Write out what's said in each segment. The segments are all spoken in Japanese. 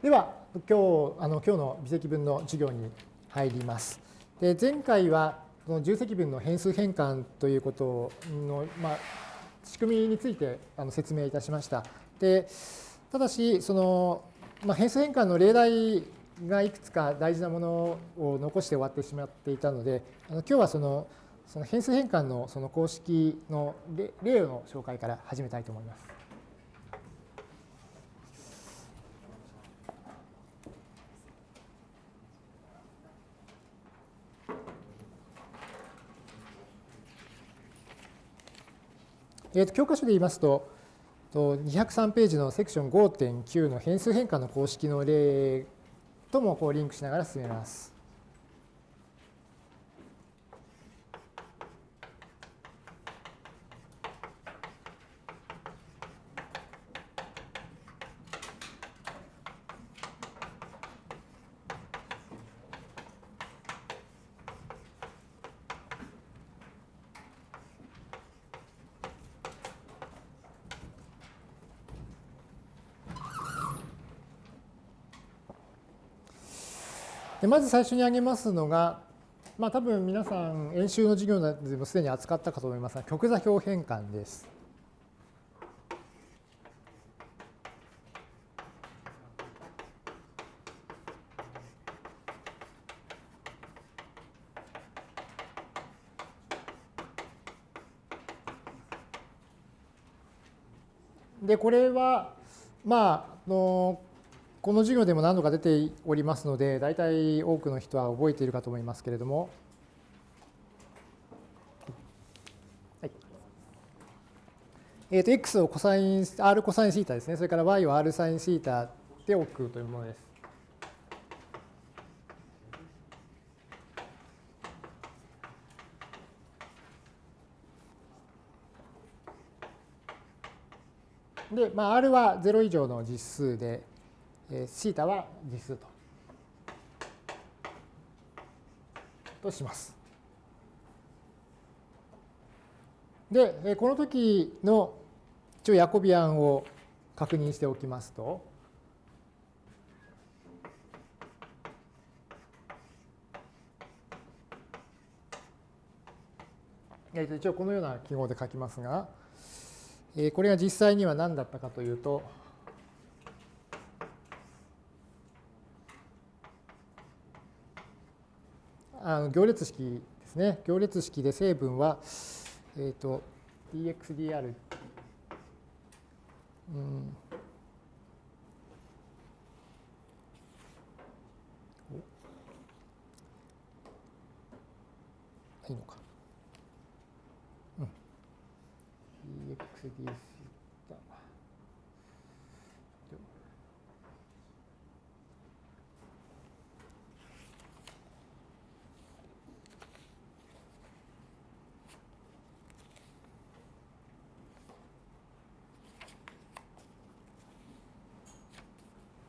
では、今日あの今日の微積分の授業に入ります。で前回はその重積分の変数変換ということの、まあ、仕組みについてあの説明いたしました。でただし、その、まあ、変数変換の例題がいくつか大事なものを残して終わってしまっていたので、あの今日はそのその変数変換のその公式の例の紹介から始めたいと思います。えー、と教科書で言いますと、203ページのセクション5.9の変数変換の公式の例ともこうリンクしながら進めます。でまず最初に挙げますのが、まあ、多分皆さん演習の授業でもすでに扱ったかと思いますが極座標変換です。でこれはまあのこの授業でも何度か出ておりますので、大体多くの人は覚えているかと思いますけれども、はい。えー、と x をコサイン r コサインシータですね、それから y を r サインシータで置くというものです。で、まあ、r は0以上の実数で、えー、θ は実数と。とします。で、えこの時の一応ヤコビアンを確認しておきますと、一応このような記号で書きますが、これが実際には何だったかというと、あの行列式ですね。行列式で成分は、えっ、ー、と、dxdr、うん、いいのか。うん。dxds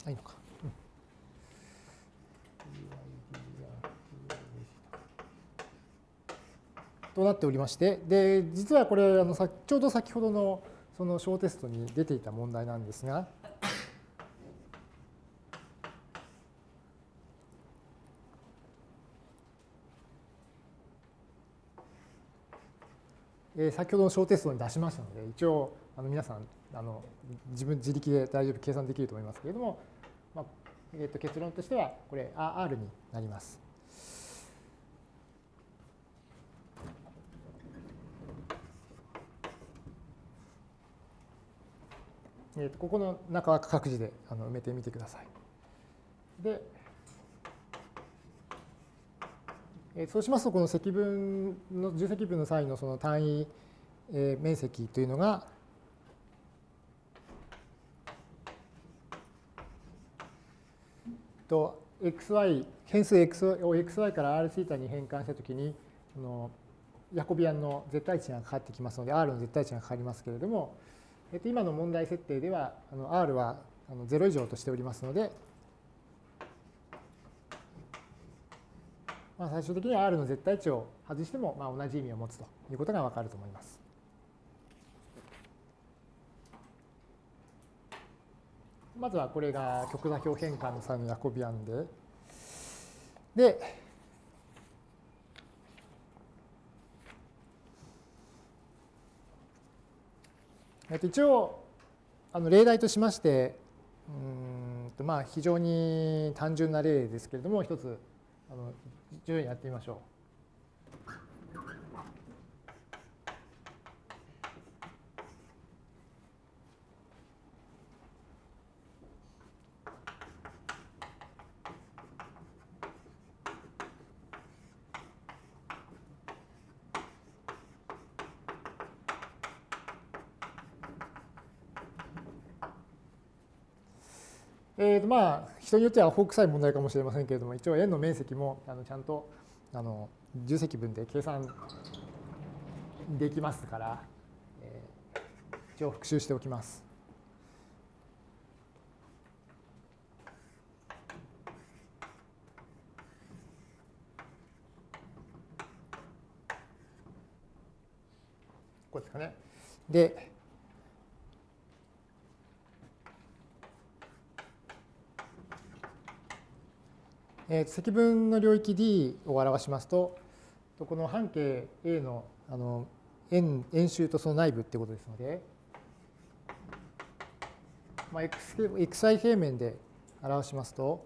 いいのか。となっておりまして、で、実はこれ、あのちょうど先ほどのその小テストに出ていた問題なんですが、え先ほどの小テストに出しましたので、一応あの皆さんあの自分自力で大丈夫計算できると思いますけれども、まあえー、と結論としてはこれ R になります。えー、とここの中は各自であの埋めてみてください。で、えー、そうしますとこの積分の重積分の際のその単位、えー、面積というのがと xy 変数 x を xy から rθ に変換したときにそのヤコビアンの絶対値がかかってきますので r の絶対値がかかりますけれども、えっと、今の問題設定ではあの r は0以上としておりますので、まあ、最終的には r の絶対値を外してもまあ同じ意味を持つということがわかると思います。まずはこれが極座標変換の際のヤコビアンで、で、えっと、一応あの例題としましてうんとまあ非常に単純な例ですけれども一つあの徐々にやってみましょう。まあ、人によってはフォークさい問題かもしれませんけれども、一応円の面積もあのちゃんとあの重積分で計算できますから、えー、一応復習しておきます。こうですかね。で、えー、積分の領域 D を表しますと、この半径 A のあの円円周とその内部ってことですので、まあ、x xy 平面で表しますと、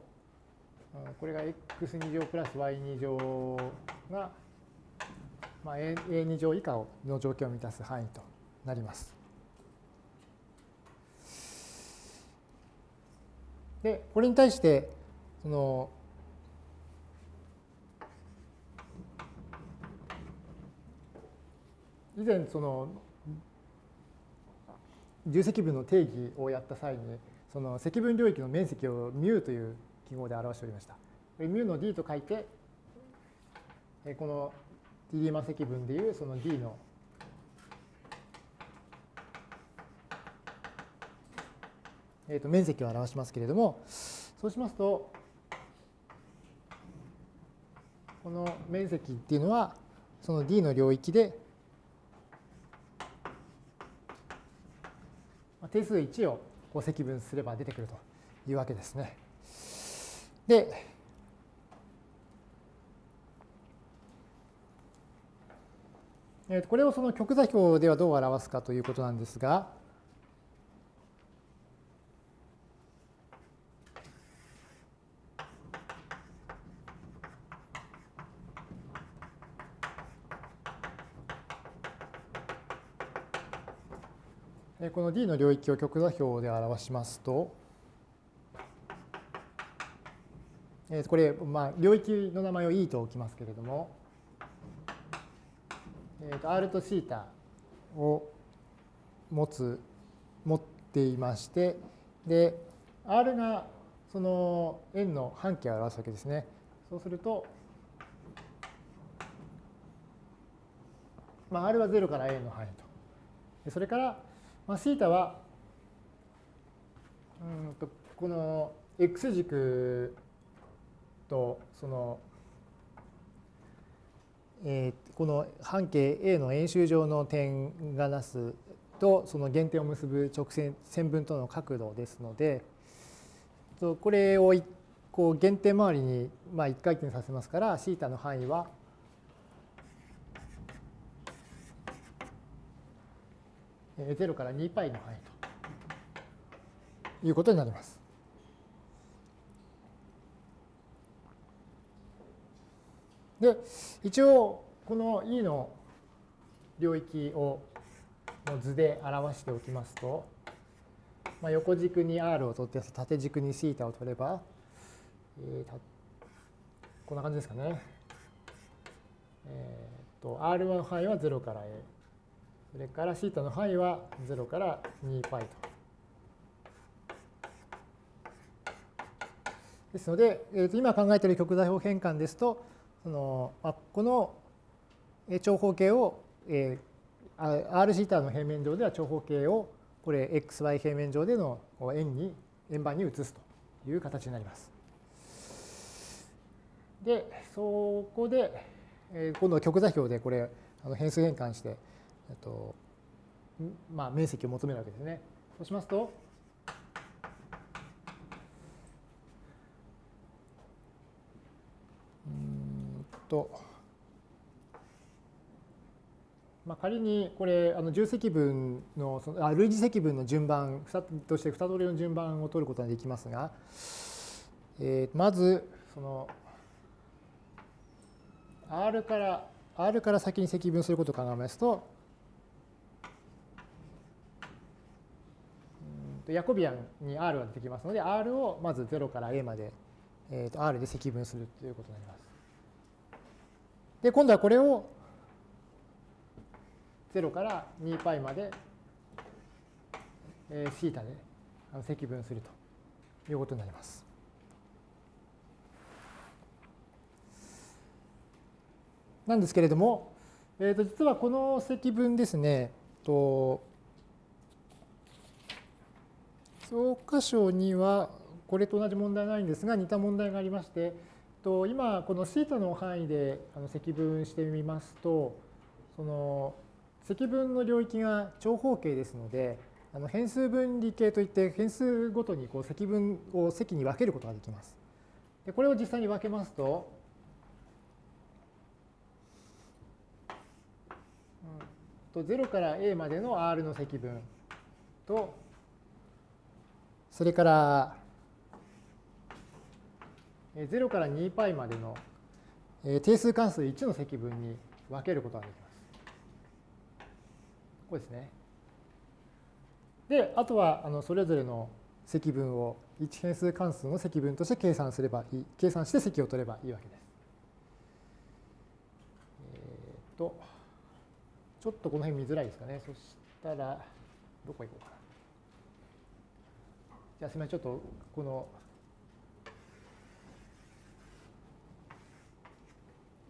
これが x2 乗プラス y2 乗が、まあ、a2 乗以下の条件を満たす範囲となります。で、これに対して、その以前その重積分の定義をやった際にその積分領域の面積を μ という記号で表しておりました。μ の d と書いてこの d リーマ積分でいうその d のえー、と面積を表しますけれどもそうしますとこの面積っていうのはその d の領域で定数1をこう積分すれば出てくるというわけですね。で、これをその極座標ではどう表すかということなんですが、この D の領域を極座標で表しますと、これ、まあ、領域の名前を E と置きますけれども、えー、と R と θ を持つ、持っていまして、で、R がその円の半径を表すわけですね。そうすると、まあ、R は0から A の範囲と。それから、まあ、θ はうんとこの x 軸とその、えー、この半径 A の円周上の点がなすとその原点を結ぶ直線線分との角度ですのでこれをこう原点周りにまあ1回転させますから θ の範囲は0から 2π の範囲ということになります。で、一応、この E の領域をの図で表しておきますと、まあ、横軸に R を取って縦軸に θ を取れば、えー、こんな感じですかね。えー、と R の範囲は0から A。それからシーの範囲は0から2 π と。ですので、えー、と今考えている極座標変換ですと、そのまあ、この長方形を、えー、r シータの平面上では長方形をこれ xy 平面上での円に円盤に移すという形になります。で、そこで、え、今度は極座標でこれ変数変換して、えっとまあ、面積を求めるわけですね。そうしますと、うんと、まあ、仮にこれ、あの重積分のそのあ、類似積分の順番として2通りの順番を取ることができますが、えー、まず、その、R から、R から先に積分することを考えますと、ヤコビアンに R が出てきますので R をまず0から A まで、えー、と R で積分するということになります。で今度はこれを0から 2π まで、えー、θ で積分するということになります。なんですけれども、えー、と実はこの積分ですね、と教科書にはこれと同じ問題ないんですが似た問題がありまして今このシータの範囲で積分してみますとその積分の領域が長方形ですのであの変数分離形といって変数ごとにこう積分を積に分けることができます。でこれを実際に分けますとと0から a までの r の積分とそれから0から 2π までの定数関数1の積分に分けることができます。これですね。で、あとはあのそれぞれの積分を1変数関数の積分として計算すればいい、計算して積を取ればいいわけです。えっ、と、ちょっとこの辺見づらいですかね。そしたら、どこ行こうかな。すみませんちょっとこの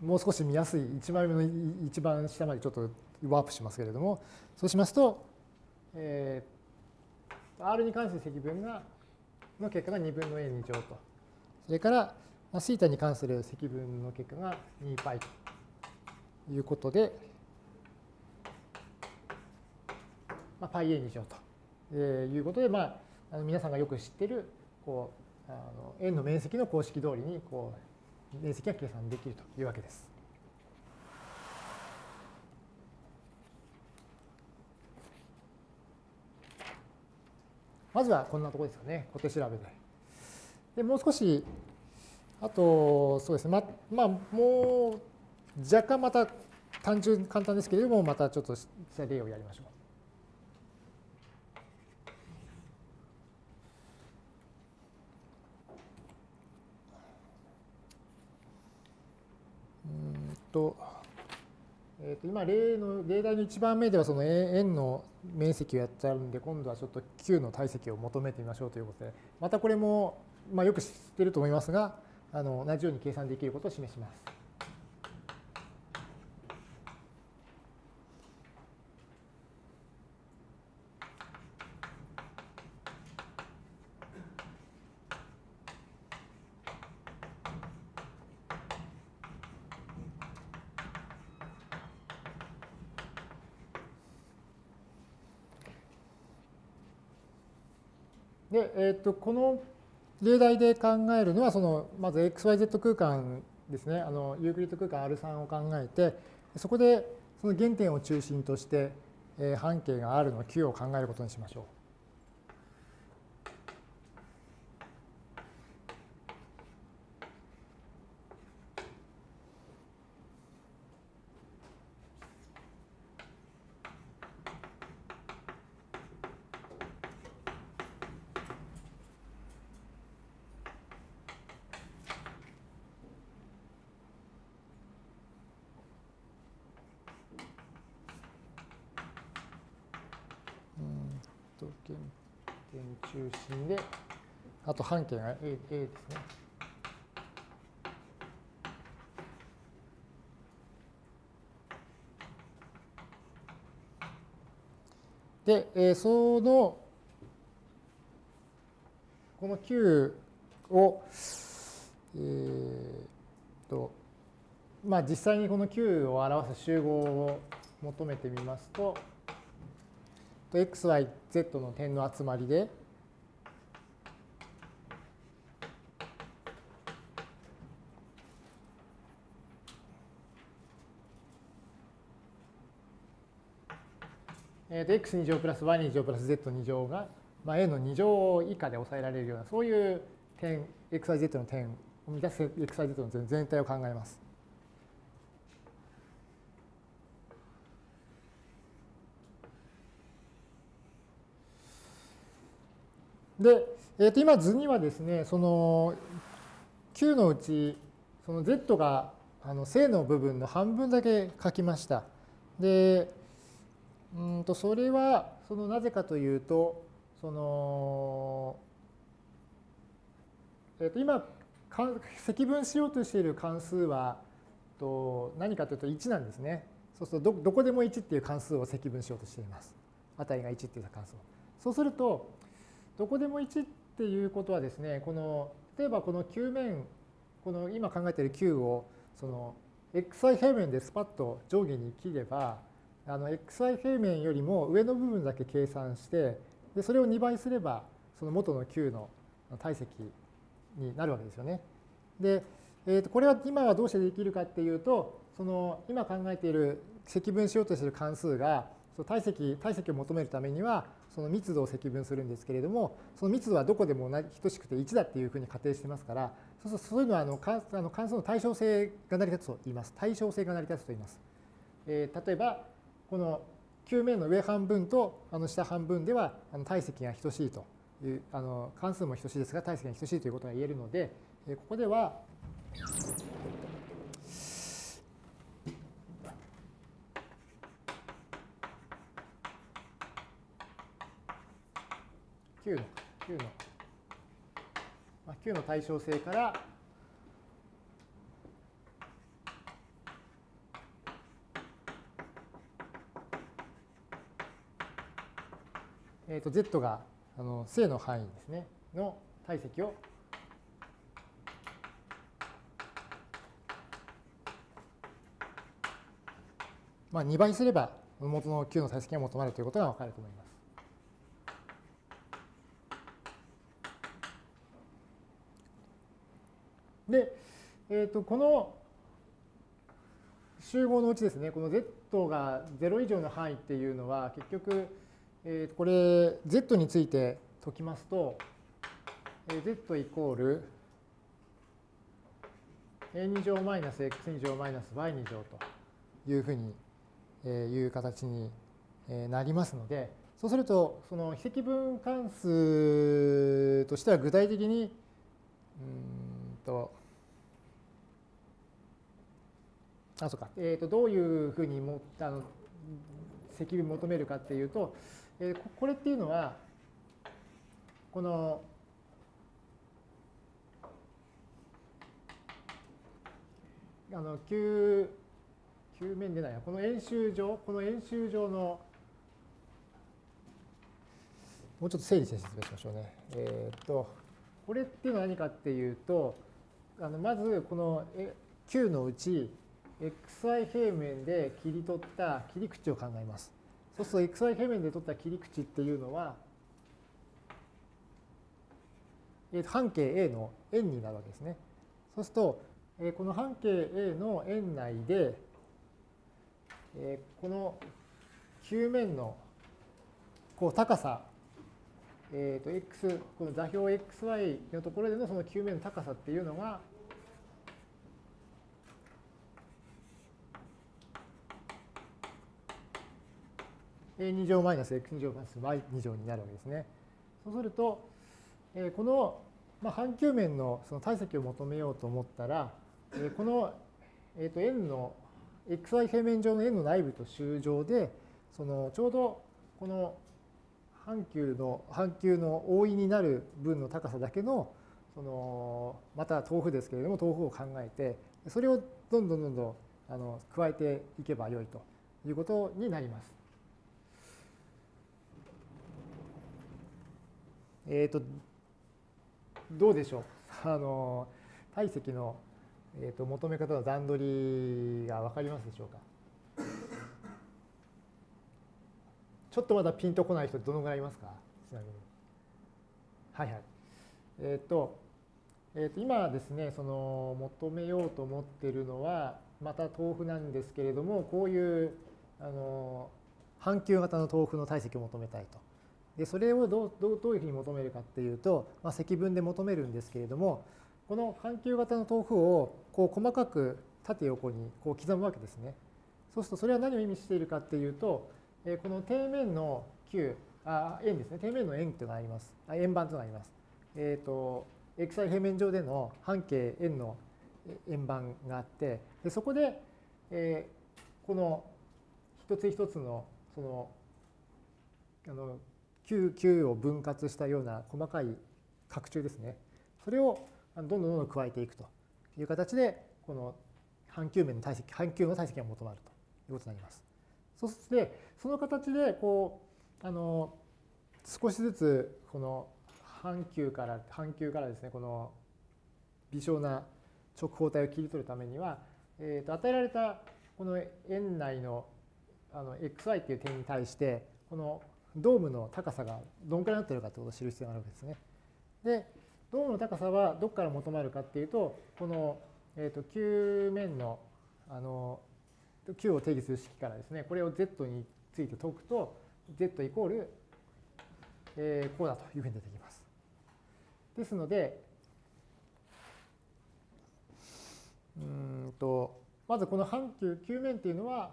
もう少し見やすい1枚目の一番下までちょっとワープしますけれどもそうしますと、えー、R に関する積分がの結果が2分の A2 乗と。それからシータに関する積分の結果が 2π と。いうことで、まあ、πa2 乗と。いうことで、まああの皆さんがよく知ってるこうあの円の面積の公式通りにこう面積が計算できるというわけです。まずはこんなところですかね、小手調べで。で、もう少し、あと、そうですね、ま、まあ、もう若干また単純、簡単ですけれども、またちょっと例をやりましょう。と、えー、と今例の例題の1番目ではその円の面積をやっちゃうんで今度はちょっと Q の体積を求めてみましょうということでまたこれも、まあ、よく知ってると思いますがあの同じように計算できることを示します。で、えー、とこの例題で考えるのはそのまず xyz 空間ですねあのユークリッド空間 R3 を考えてそこでその原点を中心として、半径が R の Q を考えることにしましょう。あと半径が A, A ですね。で、えー、その、この Q を、えー、と、まあ実際にこの Q を表す集合を求めてみますと、x, y, z の点の集まりで、えー、x2 乗プラス y2 乗プラス z2 乗が、まあ、a の2乗以下で抑えられるような、そういう点、xyz の点を満たす xyz の全体を考えます。で、えー、と今図にはですね、その Q のうち、その Z があの正の部分の半分だけ書きました。で、うんとそれはそのなぜかというと、その、えー、と今積分しようとしている関数はと何かというと1なんですね。そうするとどこでも1っていう関数を積分しようとしています。値が1っていう関数を。そうすると、どこでも1っていうことはですね、この例えばこの球面、この今考えている球をその xy 平面でスパッと上下に切れば、あの xy 平面よりも上の部分だけ計算して、でそれを2倍すれば、その元の球の体積になるわけですよね。で、えー、とこれは今はどうしてできるかっていうと、その今考えている積分しようとしている関数がその、体積体積を求めるためには、その密度を積分するんですけれども、その密度はどこでも等しくて1だっていうふうに仮定してますから、そうするとそういうのはあの関あの関数の対称性が成り立つと言います。対称性が成り立つと言います。えー、例えば、この球面の上半分とあの下半分ではあの体積が等しいという、あの関数も等しいですが、体積が等しいということが言えるので、ここでは、9の9の、まあ、9の対称性からえー、と z があの正の範囲ですねの体積をまあ、2倍すれば元の9の体積が求まるということが分かると思います。で、えー、とこの集合のうちですね、この z が0以上の範囲っていうのは、結局、えー、これ z について解きますと、z イコール a2 乗マイナス x2 乗マイナス y2 乗というふうにいう形になりますので、そうすると、その非積分関数としては具体的に、うんと、あ、そうか、えっ、と、どういうふうにもあの積分求めるかっていうと、えー、これっていうのは、この、あの、球、球面でないこの円周上、この円周上の、もうちょっと整理して説明しましょうね。えっ、ー、と、これっていうのは何かっていうと、あのまずこの球のうち、xy 平面で切り取った切り口を考えます。そうすると xy 平面で取った切り口っていうのは、半径 A の円になるわけですね。そうすると、この半径 A の円内で、この球面のこう高さ、えー、と x、この座標 xy のところでのその球面の高さっていうのが、a2 乗マイナス x2 乗マイナス y2 乗になるわけですね。そうすると、えこの、まあ、半球面のその体積を求めようと思ったら、えこの、えー、と円の xy 平面上の円の内部と周上で、そのちょうどこの半球の半球の覆いになる分の高さだけのそのまた豆腐ですけれども豆腐を考えてそれをどんどんどんどんあの加えていけばよいということになります。えっ、とどうでしょう？あの体積のえーと、求め方の段取りが分かりますでしょうか？ちょっとまだピンとこない人どのぐらいいますか？ちなみに。はいはい。えっ、ー、と、えー、と今ですね、その求めようと思っているのは、また豆腐なんですけれども、こういうあの半球型の豆腐の体積を求めたいと。でそれをどうどうどういうふうに求めるかっていうと、まあ、積分で求めるんですけれどもこの半球型の豆腐をこう細かく縦横にこう刻むわけですね。そうするとそれは何を意味しているかっていうとこの底面の球あ円ですね底面の円というのがあります円盤というのがあります。えっ、ー、と xy 平面上での半径円の円盤があってでそこで、えー、この一つ一つのそのあの Q, Q を分割したような細かい拡張ですね。それをどんどんどんどん加えていくという形で、この半球面の体積、半球の体積が求まるということになります。そして、その形で、こう、あの、少しずつ、この半球から、半球からですね、この微小な直方体を切り取るためには、えー、と与えられたこの円内のあの xy っていう点に対して、このドームの高さがどんくらいになっているかということを知る必要があるわけですね。で、ドームの高さはどこから求まるかっていうと、この、えー、と球面のあの球を定義する式からですね、これを z について解くと、z イコール、えー、こうだというふうに出てきます。ですので、うんとまずこの半球球面っていうのは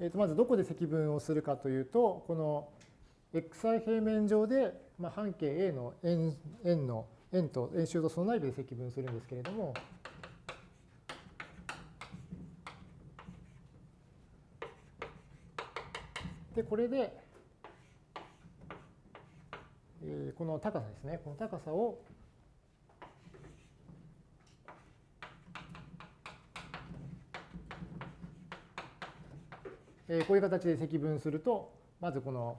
えー、とまずどこで積分をするかというと、この xy 平面上で、まあ、半径 A の円円の円と円周とその内部で積分するんですけれども、で、これで、えー、この高さですね、この高さをえこういう形で積分すると、まずこの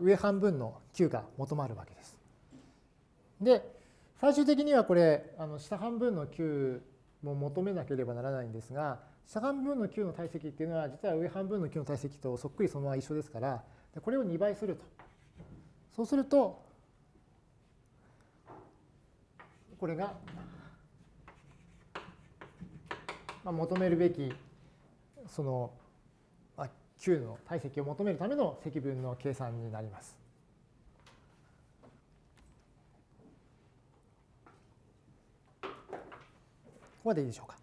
上半分の9が求まるわけです。で、最終的にはこれ、あの下半分の9も求めなければならないんですが、下半分の9の体積っていうのは、実は上半分の9の体積とそっくりそのまま一緒ですから、これを2倍すると。そうすると、これが、まあ、求めるべき、その Q の体積を求めるための積分の計算になります。ここまでいいでしょうか。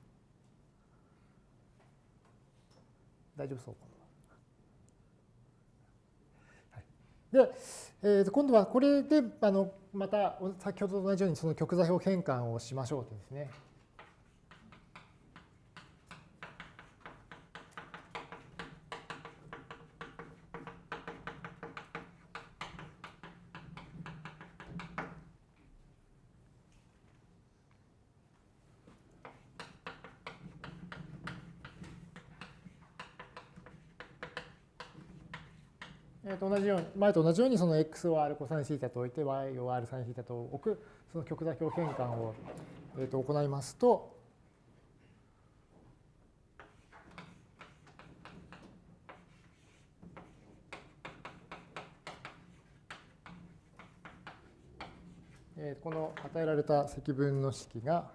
大丈夫そうで、えー、と今度はこれであのまた先ほどと同じようにその極座標変換をしましょうとですね。えー、と同じように、前と同じようにその x を r コサインシータと置いて y を r サインシータと置くその極座標変換を、えと行いますと、えこの与えられた積分の式が、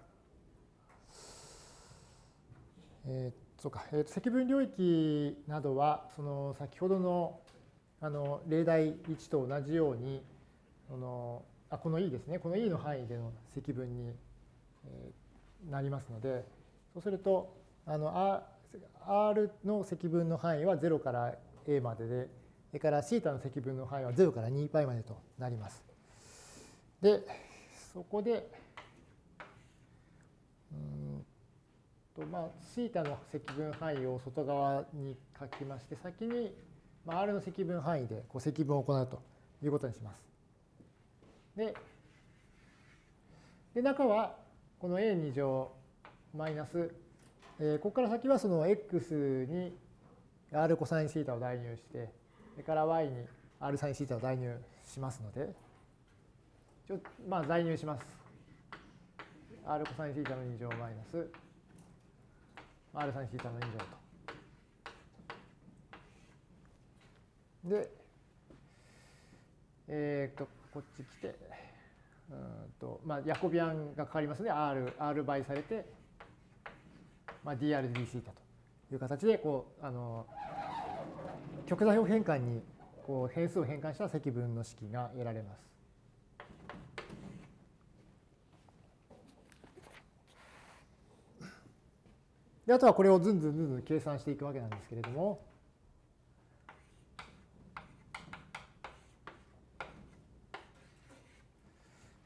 えー、そうか、えー、積分領域などは、その先ほどのあの例題1と同じようにこのあこの E ですねこの E の範囲での積分になりますのでそうするとあの R の積分の範囲は0から A まででそれからθの積分の範囲は0から 2π までとなります。でそこでうんとまあ θ の積分範囲を外側に書きまして先に まあ、R の積分範囲でこう積分を行うということにします。で、で中はこの a2 乗マイナス、えー、ここから先はその x に r コサインシータを代入して、それから y に r サインシータを代入しますので、ちょまあ代入します。r コサインシータの2乗マイナス r サインシータの2乗と。で、えっ、と、こっち来て、うんとまあ、ヤコビアンがかかりますので、R、R 倍されて、まあ、dr d シータという形で、こう、あの、極座標変換にこう変数を変換した積分の式が得られます。であとはこれをずんずんずんずん計算していくわけなんですけれども、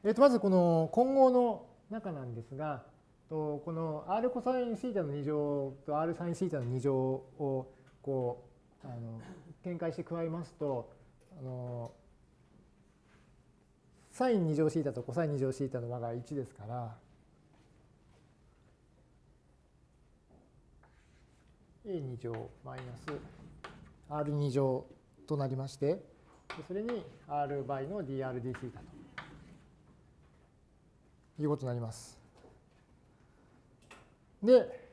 えー、とまずこの混合の中なんですが、とこの r コサインシータの2乗と r サインシータの2乗をこうあの展開して加えますと、あのサイン2乗シータとコサイン2乗シータの和が1ですから、a2 乗マイナス r2 乗となりまして、それに r 倍の dr d シータと。いうことになります。で、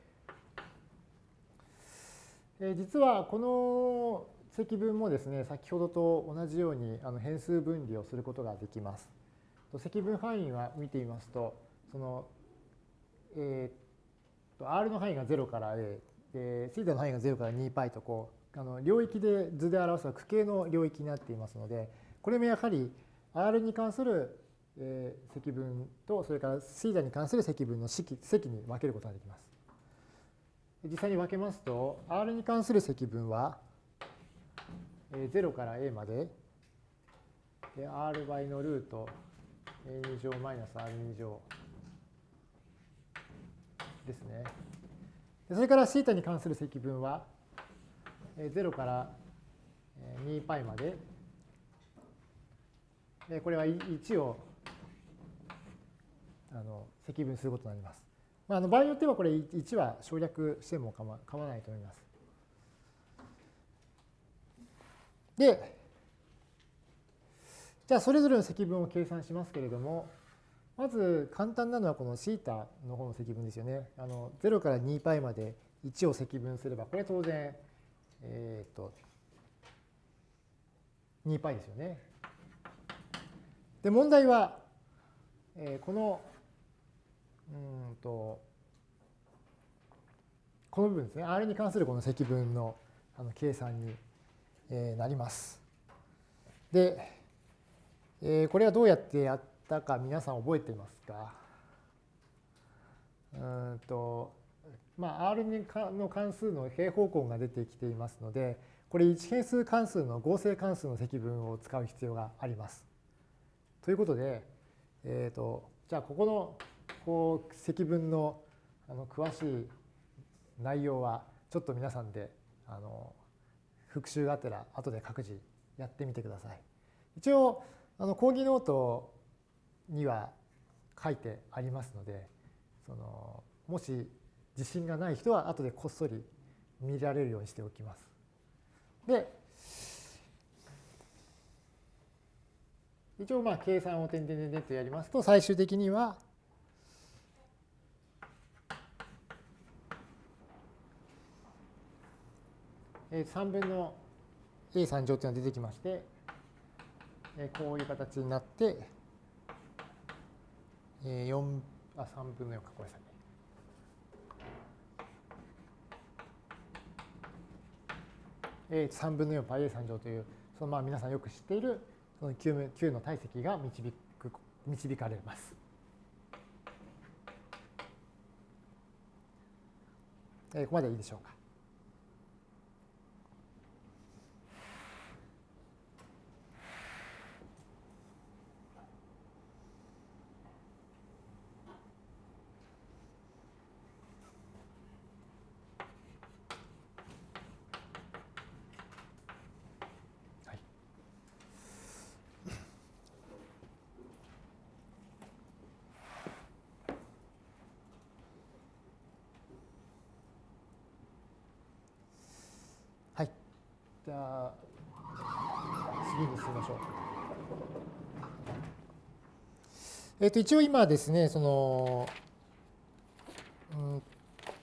え実はこの積分もですね、先ほどと同じようにあの変数分離をすることができます。積分範囲は見てみますと、その、えー、と R の範囲が0から A、で、θ の範囲が0から 2π とこう、あの領域で図で表すは区形の領域になっていますので、これもやはり R に関するえー、積分とそれからシータに関する積分の式積に分けることができます。実際に分けますと R に関する積分は、えー、0から A までで R 倍のルート A2 乗マイナス R2 乗ですね。それからシータに関する積分は0から2 π までこれは1をあの積分することになります。まあ、あの場合によってはこれ1は省略しても構わないと思います。で、じゃあそれぞれの積分を計算しますけれども、まず簡単なのはこの θ の方の積分ですよね。あの0から 2π まで1を積分すれば、これ当然、えっ、ー、と、2π ですよね。で、問題は、えー、この うんとこの部分ですね R に関するこの積分のあの計算に、えー、なります。で、えー、これはどうやってやったか皆さん覚えていますか？うんとまあ、R の関数の平方根が出てきていますので、これ1変数関数の合成関数の積分を使う必要があります。ということで、えーと、じゃあここのこう積分のあの詳しい内容はちょっと皆さんであの復習がてら後で各自やってみてください。一応あの講義ノートには書いてありますのでそのもし自信がない人は後でこっそり見られるようにしておきます。で一応まあ計算を点々点々とやりますと最終的には3分の A3 乗というのが出てきまして、こういう形になって、4あ3分の4かごめんなさい。3分の 4πa3 乗という、そのまあ皆さんよく知っているその Q, Q の体積が導く導かれます。ここまでいいでしょうか。じゃあ次に進みましょう。えっ、と一応今ですねそのうん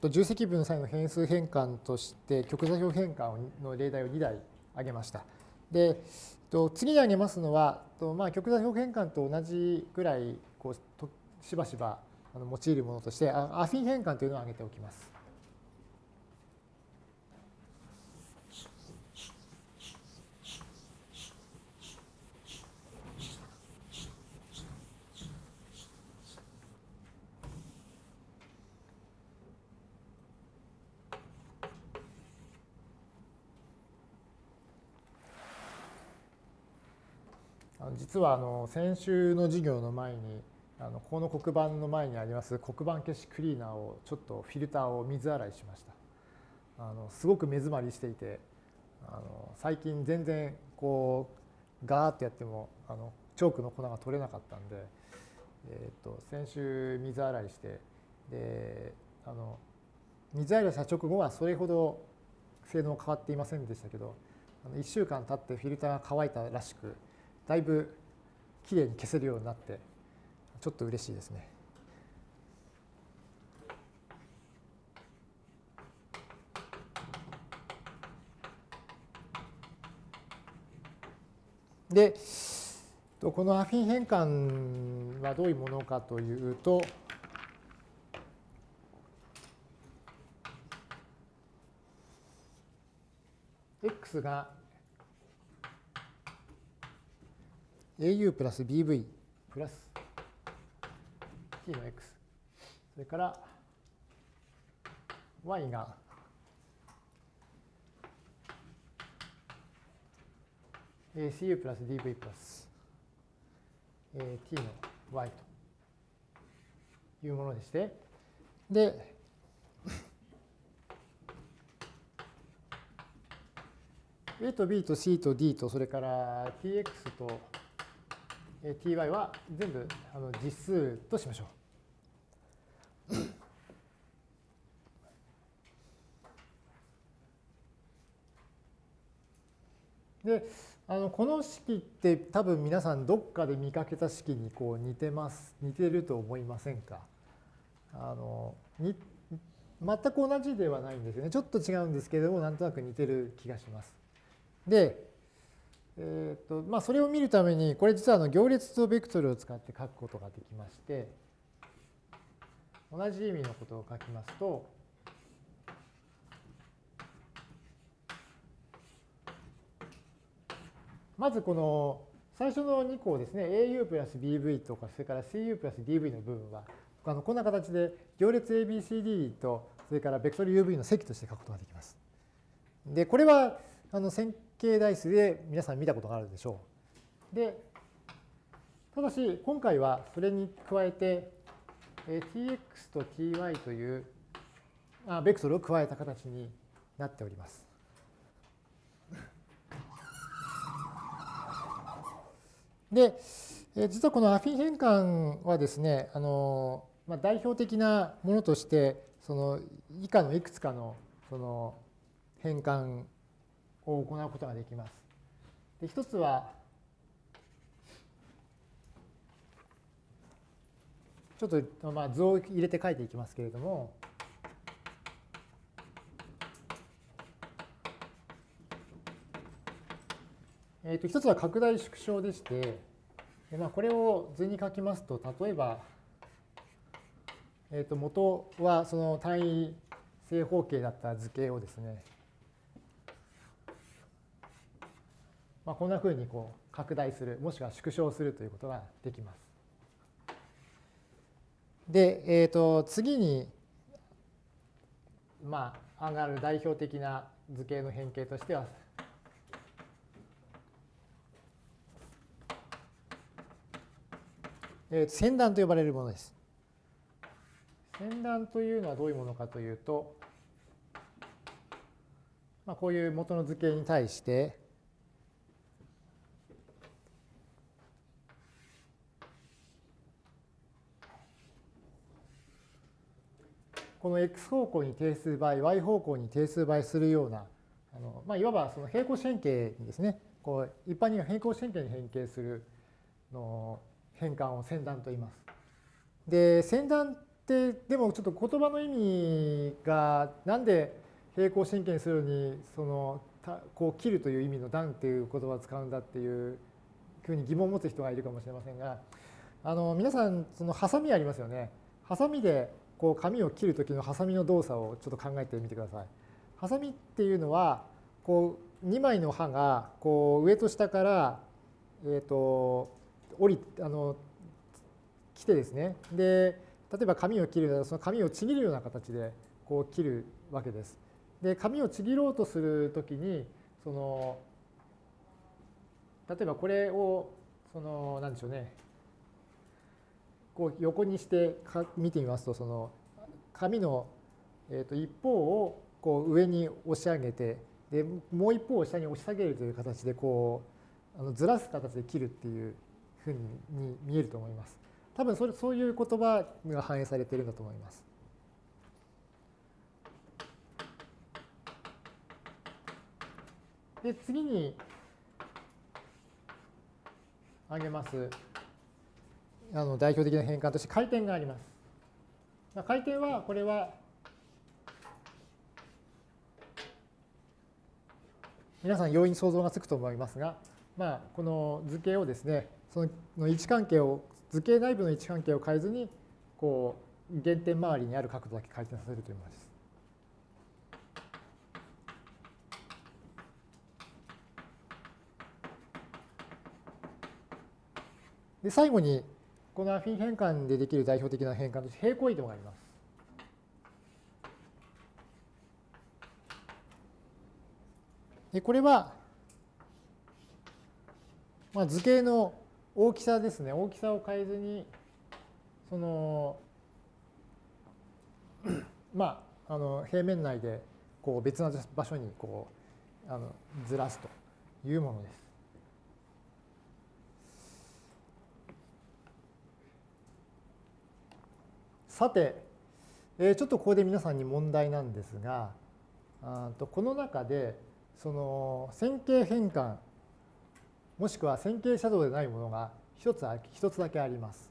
と重積分の際の変数変換として極座標変換の例題を2題挙げました。でと次に挙げますのは、とまあ、極座標変換と同じぐらいこうとしばしば用いるものとしてアフィン変換というのを挙げておきます。実はあの先週の授業の前にあのこの黒板の前にあります黒板消しクリーナーをちょっとフィルターを水洗いしました。あのすごく目詰まりしていてあの最近全然こうガーッとやってもあのチョークの粉が取れなかったんで、えー、と先週水洗いしてであの水洗いした直後はそれほど性能変わっていませんでしたけど1週間経ってフィルターが乾いたらしくだいぶきれいに消せるようになってちょっと嬉しいですね。でこのアフィン変換はどういうものかというと x が au プラス bv プラス t の x それから y がえ cu プラス dv プラスえ t の y というものでしてで A と B と C と D とそれから tx と ty は全部あの実数としましょう。であのこの式って多分皆さんどっかで見かけた式にこう似てます似てると思いませんか？あのに全く同じではないんですよねちょっと違うんですけれどもなんとなく似てる気がします。でえーとまあ、それを見るために、これ実はあの行列とベクトルを使って書くことができまして、同じ意味のことを書きますと、まずこの最初の2項ですね、au プラス bv とか、それから cu プラス dv の部分は、あのこんな形で行列 ABCD と、それからベクトル UV の積として書くことができます。で、これはあの線形代数で皆さん見たことがあるでしょう。で、ただし今回はそれに加えてえ tx と ty というあベクトルを加えた形になっております。で、え実はこのアフィン変換はですね、あのまあ、代表的なものとして、その以下のいくつかのその変換を行うことができます。で一つは、ちょっとまあ図を入れて書いていきますけれども、えー、と一つは拡大縮小でして、でまあ、これを図に書きますと、例えば、えー、と元はその単位正方形だった図形をですね、まあ、こんなふうにこう拡大する、もしくは縮小するということができます。で、えー、と次に、まあ、上がる代表的な図形の変形としては、えー、線段と呼ばれるものです。線段というのはどういうものかというと、まあ、こういう元の図形に対して、この x 方向に定数倍、y 方向に定数倍するような、あのまあ、いわばその平行四辺形にですね、こう一般には平行四辺形に変形するの変換を線段と言います。で、線段ってでもちょっと言葉の意味がなんで平行四辺形にするのにそのこう切るという意味の断っていう言葉を使うんだっていうふうに疑問を持つ人がいるかもしれませんがあの皆さんそのハサミありますよね。ハサミでこう紙を切る時のハサミの動作をちょっと考えてみてください。ハサミっていうのはこう2枚の刃がこう上と下からえっ、と折りあの来てですねで例えば紙を切るならその紙をちぎるような形でこう切るわけです。で紙をちぎろうとするときにその例えばこれをその何でしょうねこう横にしてか見てみますとその紙のえと一方をこう上に押し上げてでもう一方を下に押し下げるという形でこうあのずらす形で切るっていうふうに見えると思います。多分それそういう言葉が反映されているんだと思います。で次に挙げますあの代表的な変換として回転があります。回転はこれは皆さん容易に想像がつくと思いますが、まあ、この図形をですねその位置関係を図形内部の位置関係を変えずにこう原点周りにある角度だけ回転させるというものです。で最後にこのアフィン変換でできる代表的な変換として平行移動があります。でこれは、まあ、図形の大きさですね大きさを変えずにその まああの平面内でこう別な場所にこうあのずらすというものです。さて、えー、ちょっとここで皆さんに問題なんですがあとこの中でその線形変換もしくは線形シャドウでないものが一つ一つだけあります。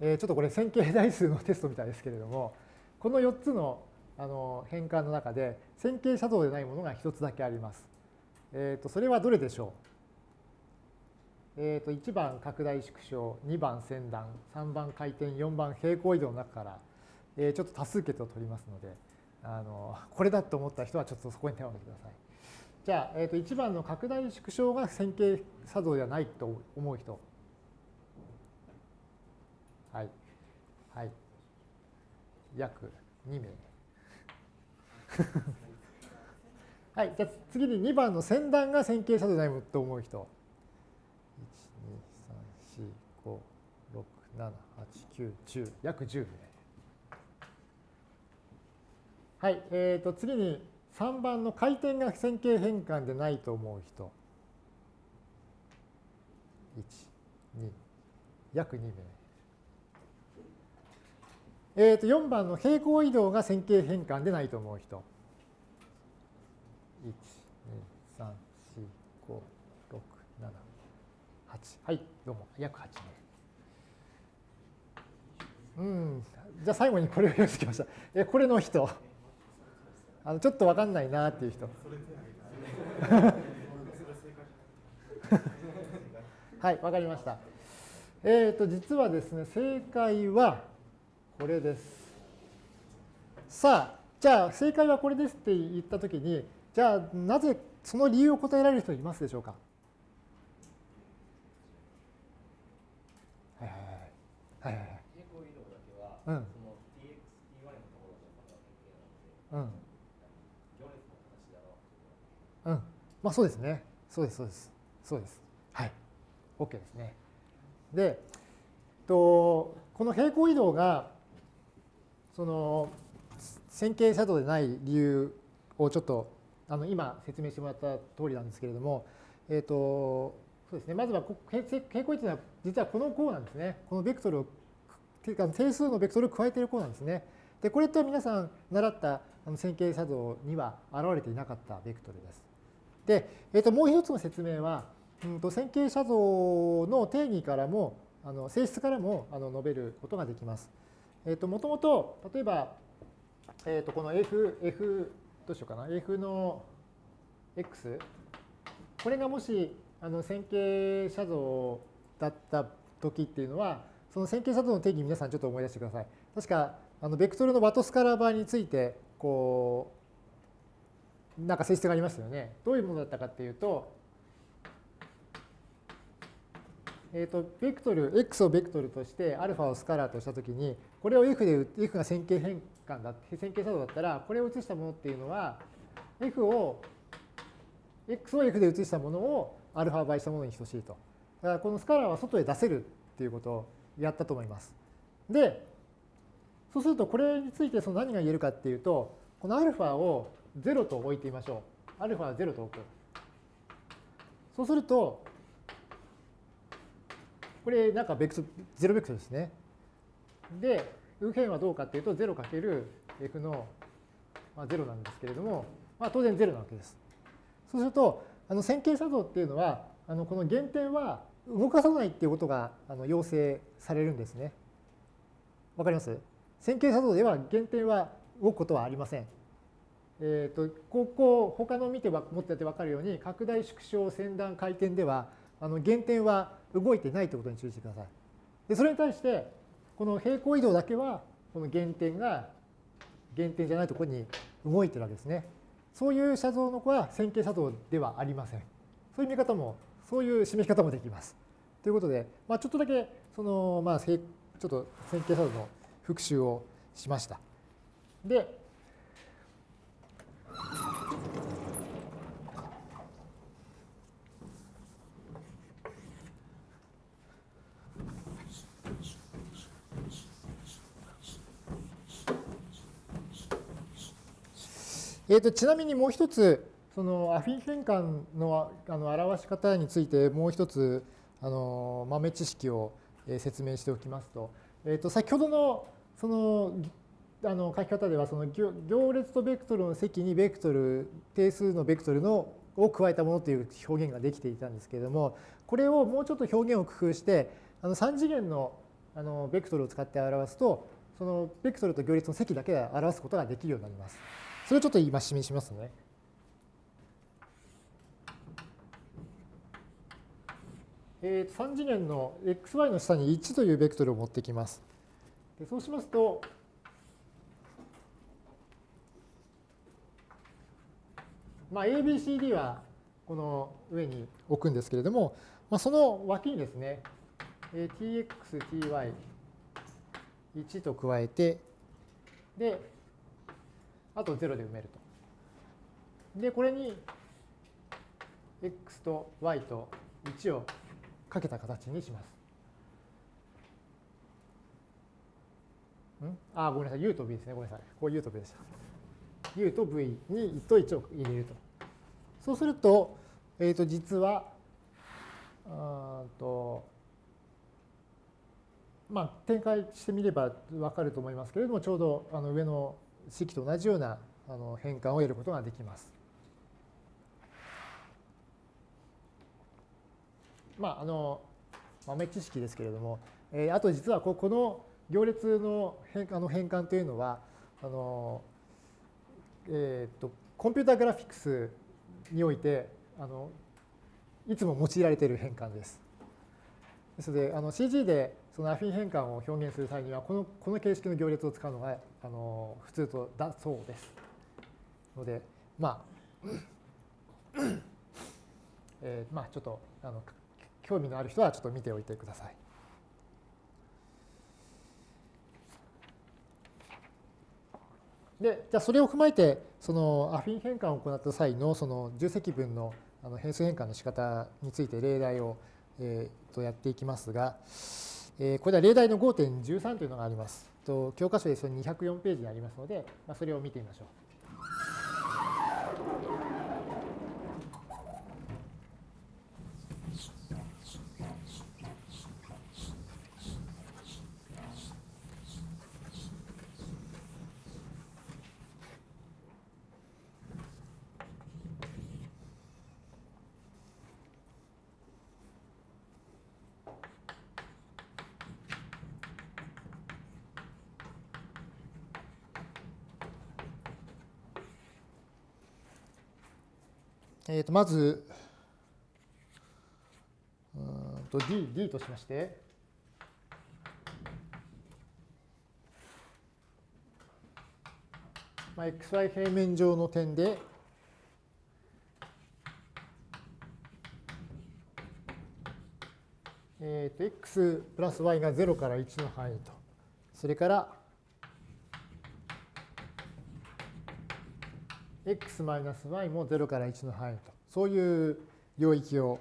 えー、ちょっとこれ線形代数のテストみたいですけれどもこの4つのあの変換の中で線形シャドウでないものが一つだけあります。えー、とそれはどれでしょう？えー、と1番拡大縮小、2番先断、3番回転、4番平行移動の中から、えー、ちょっと多数決を取りますので、あのこれだと思った人はちょっとそこに手を挙げてください。じゃあ、えー、と1番の拡大縮小が線形作動ではないと思う人。はい。はい。約2名。はい。じゃあ次に2番の先断が線形作動でないと思う人。7、8、9、10、約10名。はい、えー、と次に3番の回転が線形変換でないと思う人。1、2、約2名。えー、と4番の平行移動が線形変換でないと思う人。1、2、3、4、5、6、7、8。はい、どうも、約8名。うん、じゃあ最後にこれを用意してきました。え、これの人。あのちょっと分かんないなっていう人。はい、分かりました。えっ、ー、と、実はですね、正解はこれです。さあ、じゃあ正解はこれですって言ったときに、じゃあなぜその理由を答えられる人いますでしょうか？はいはい。はいはいはい。うん。その TX、T1 のところでうん。行列の形だろう。うん。まあそうですね。そうです、そうです。そうです。はい。OK ですね。で、とこの平行移動が、その線形シャドウでない理由をちょっとあの今説明してもらった通りなんですけれども、えっ、ー、と、そうですね。まずは平行移動は実はこの項なんですね。このベクトルを定数のベクトルを加えている項なんですね。で、これって皆さん習った線形作動には現れていなかったベクトルです。で、えー、ともう一つの説明は、うんと線形写像の定義からも、あの性質からもあの述べることができます。えっ、ー、と、もともと、例えば、えっ、ー、と、この F、F、どうしようかな、F の、x これがもしあの線形写像だった時っていうのはその線形写像の定義皆さんちょっと思い出してください。確かあのベクトルのワトスカラー場についてこうなんか性質がありましたよね。どういうものだったかっていうとえーと、ベクトル、x をベクトルとして、アルファをスカラーとしたときに、これを f で、f が線形変換だ、線形作動だったら、これを移したものっていうのは、f を、x を f で移したものをアルファ倍したものに等しいと。だからこのスカラーは外へ出せるっていうことやったと思います。で、そうするとこれについてその何が言えるかっていうと、このアルファを0と置いてみましょう。アルファは0と置く。そうすると、これなんかベクトル、ゼロベクトルですね。で、右辺はどうかっていうと、0かける f の、0なんですけれども、まあ、当然0なわけです。そうすると、あの線形作動っていうのは、あのこの原点は動かさないっていうことがあの要請されるんですね。わかります？線形作動では原点は動くことはありません。えーと、ここ他の見てもってやって分かるように拡大縮小先端回転ではあの原点は動いてないということに注意してください。でそれに対してこの平行移動だけはこの原点が原点じゃないところに動いてるわけですね。そういう写像の子は線形写像ではありません。そういう見方も、そういう示し方もできます。ということで、まあ、ちょっとだけその、まあ、ちょっと線形写像の復習をしました。で、えーと、ちなみにもう一つ、そのアフィン変換のあの表し方についてもう一つあの豆知識を説明しておきますと、えー、と先ほどのそのあの書き方ではその行列とベクトルの積にベクトル定数のベクトルのを加えたものという表現ができていたんですけれどもこれをもうちょっと表現を工夫してあの3次元のあのベクトルを使って表すとそのベクトルと行列の積だけで表すことができるようになります。それをちょっと今示しますね。えー、3次元の xy の下に1というベクトルを持ってきます。でそうしますと、まあ、ABCD はこの上に置くんですけれども、まあ、その脇にですね、tx、ty、1と加えて、で、あと0で埋めると。で、これに x と y と1をかけた形にします。ん？あ、ごめんなさい。u と v ですね。ごめんなさい。こう u と v でした。u と v に1と1を入れると。そうすると、えっ、ー、と、実は、あと、まあ、展開してみればわかると思いますけれども、ちょうどあの上の式と同じようなあの変換を得ることができます。まあ、あの豆知識ですけれども、えー、あと実はここの行列の変あの変換というのはあの、えーと、コンピュータグラフィックスにおいてあのいつも用いられている変換です。ですのであの CG でそのアフィン変換を表現する際には、このこの形式の行列を使うのがあの普通とだそうです。ので、まあ、えー、まあちょっとあの興味のある人はちょっと見ておいてください。で、じゃあそれを踏まえて、そのアフィン変換を行った際のその重積分のあの変数変換の仕方について例題を、えー、とやっていきますが、えー、これは例題の5.13というのがあります。と教科書でそれ204ページにありますので、まあ、それを見てみましょう。とまず、と D, D としまして、まあ、xy 平面上の点で、えー、と x プラス y が0から1の範囲と、それから。X マイナス y も0から1の範囲と、そういう領域を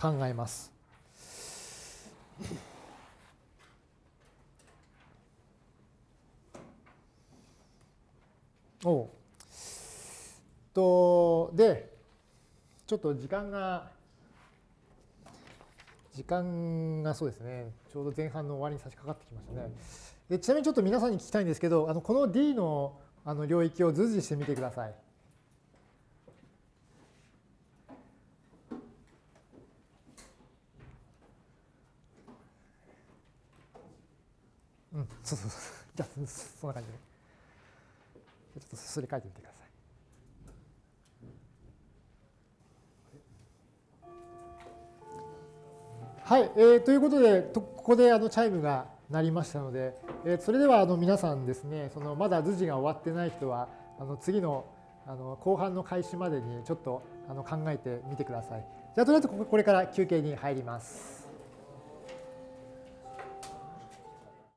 考えます。おとでちょっと時間が時間がそうですねちょうど前半の終わりに差し掛かってきましたね。でちなみにちょっと皆さんに聞きたいんですけどあのこの D のあの領域を図示してみてください。うん、そうそうそう。じゃあ、そんな感じで。ちょっとそれ書いてみてください。はい、えー、ということで、ここであのチャイムが鳴りましたので、えー、それではあの皆さんですね、そのまだ図示が終わってない人は、あの次のあの後半の開始までにちょっとあの考えてみてください。じゃあ、とりあえずこれから休憩に入ります。